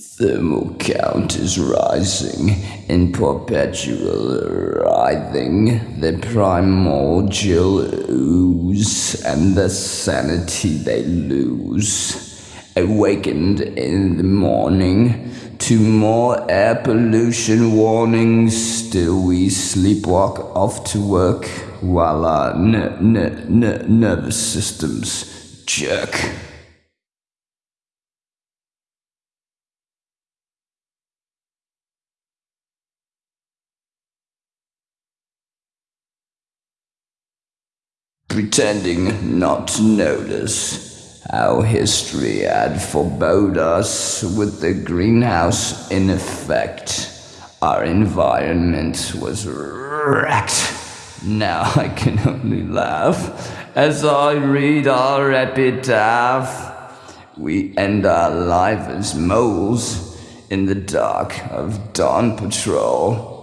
thermal count is rising in perpetual writhing. The primordial ooze and the sanity they lose. Awakened in the morning to more air pollution warnings. Still, we sleepwalk off to work while our nervous systems jerk. Pretending not to notice how history had forebode us with the greenhouse in effect. Our environment was wrecked. Now I can only laugh as I read our epitaph. We end our life as moles in the dark of dawn patrol